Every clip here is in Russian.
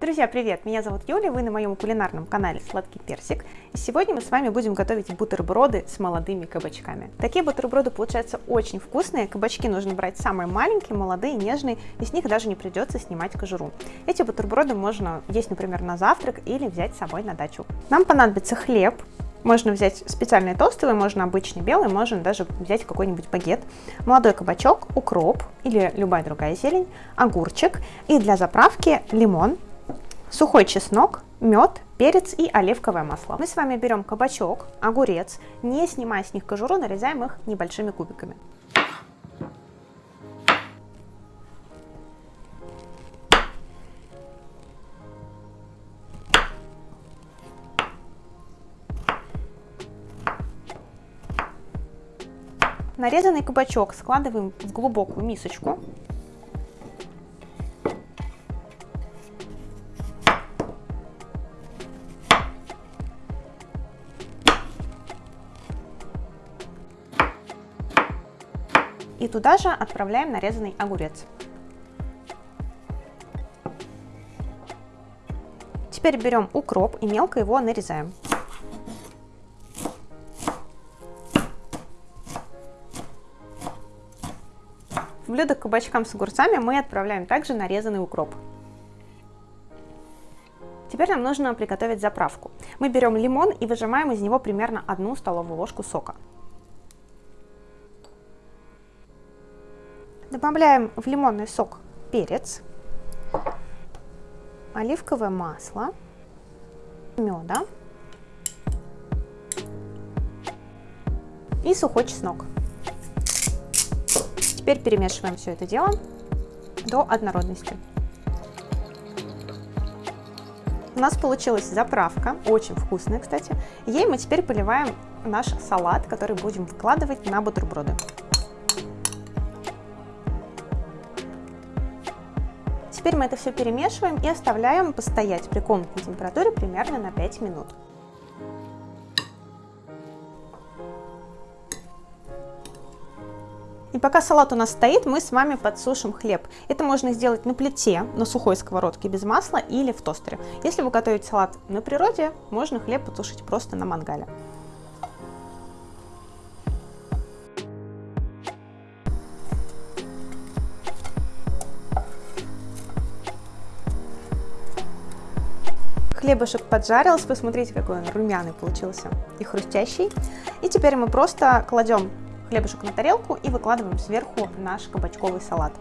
Друзья, привет! Меня зовут Юля, вы на моем кулинарном канале Сладкий Персик. И сегодня мы с вами будем готовить бутерброды с молодыми кабачками. Такие бутерброды получаются очень вкусные, кабачки нужно брать самые маленькие, молодые, нежные, и с них даже не придется снимать кожуру. Эти бутерброды можно есть, например, на завтрак или взять с собой на дачу. Нам понадобится хлеб, можно взять специальный тостовый, можно обычный белый, можно даже взять какой-нибудь багет, молодой кабачок, укроп или любая другая зелень, огурчик и для заправки лимон, сухой чеснок, мед, перец и оливковое масло. Мы с вами берем кабачок, огурец, не снимая с них кожуру, нарезаем их небольшими кубиками. Нарезанный кабачок складываем в глубокую мисочку. И туда же отправляем нарезанный огурец. Теперь берем укроп и мелко его нарезаем. В блюдо к кабачкам с огурцами мы отправляем также нарезанный укроп. Теперь нам нужно приготовить заправку. Мы берем лимон и выжимаем из него примерно одну столовую ложку сока. Добавляем в лимонный сок перец, оливковое масло, меда и сухой чеснок. Теперь перемешиваем все это дело до однородности. У нас получилась заправка, очень вкусная, кстати. Ей мы теперь поливаем наш салат, который будем выкладывать на бутерброды. Теперь мы это все перемешиваем и оставляем постоять при комнатной температуре примерно на 5 минут. И пока салат у нас стоит, мы с вами подсушим хлеб. Это можно сделать на плите, на сухой сковородке без масла или в тостере. Если вы готовите салат на природе, можно хлеб потушить просто на мангале. Хлебушек поджарился, посмотрите, какой он румяный получился и хрустящий. И теперь мы просто кладем хлебушек на тарелку и выкладываем сверху наш кабачковый салат.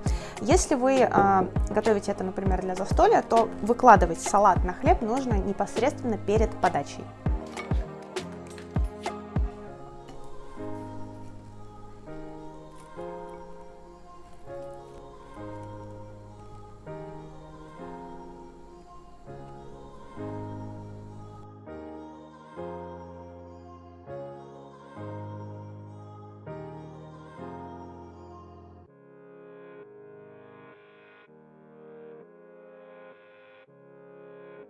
Если вы э, готовите это, например, для застолья, то выкладывать салат на хлеб нужно непосредственно перед подачей.